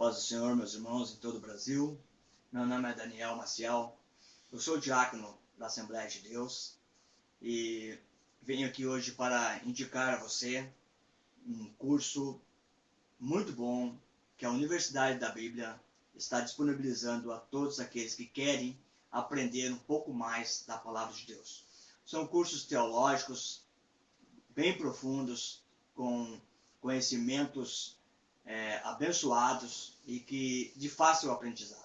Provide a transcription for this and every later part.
paz do Senhor, meus irmãos em todo o Brasil. Meu nome é Daniel Maciel. Eu sou diácono da Assembleia de Deus e venho aqui hoje para indicar a você um curso muito bom que a Universidade da Bíblia está disponibilizando a todos aqueles que querem aprender um pouco mais da palavra de Deus. São cursos teológicos bem profundos, com conhecimentos é, abençoados e que de fácil aprendizado.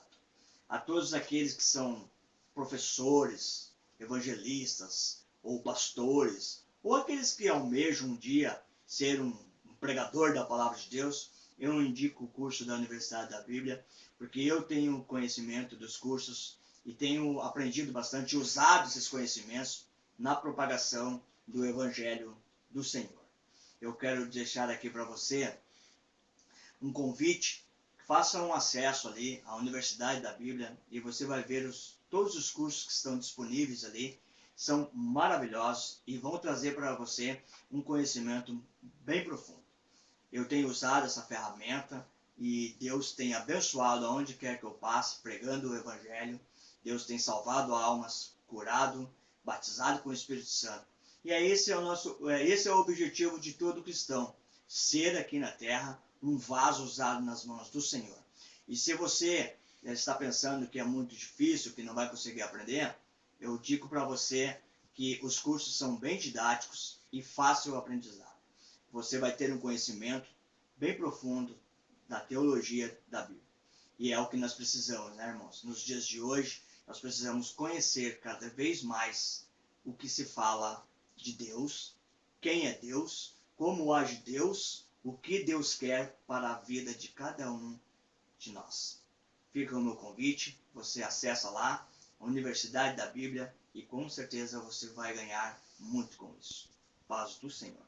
A todos aqueles que são professores, evangelistas ou pastores, ou aqueles que almejam um dia ser um, pregador da palavra de Deus, eu indico o curso da Universidade da Bíblia, porque eu tenho conhecimento dos cursos e tenho aprendido bastante, usado esses conhecimentos na propagação do Evangelho do Senhor. Eu quero deixar aqui para você um convite, faça um acesso ali à Universidade da Bíblia e você vai ver os, todos os cursos que estão disponíveis ali. São maravilhosos e vão trazer para você um conhecimento bem profundo. Eu tenho usado essa ferramenta e Deus tem abençoado aonde quer que eu passe, pregando o Evangelho. Deus tem salvado almas, curado, batizado com o Espírito Santo. E é esse é o nosso, é, esse é o objetivo de todo cristão, ser aqui na terra um vaso usado nas mãos do Senhor. E se você está pensando que é muito difícil, que não vai conseguir aprender, eu digo para você que os cursos são bem didáticos e fácil aprendizado. Você vai ter um conhecimento bem profundo da teologia da Bíblia. E é o que nós precisamos, né, irmãos? Nos dias de hoje, nós precisamos conhecer cada vez mais o que se fala de Deus, quem é Deus, como age Deus o que Deus quer para a vida de cada um de nós. Fica o meu convite, você acessa lá, a Universidade da Bíblia, e com certeza você vai ganhar muito com isso. Paz do Senhor.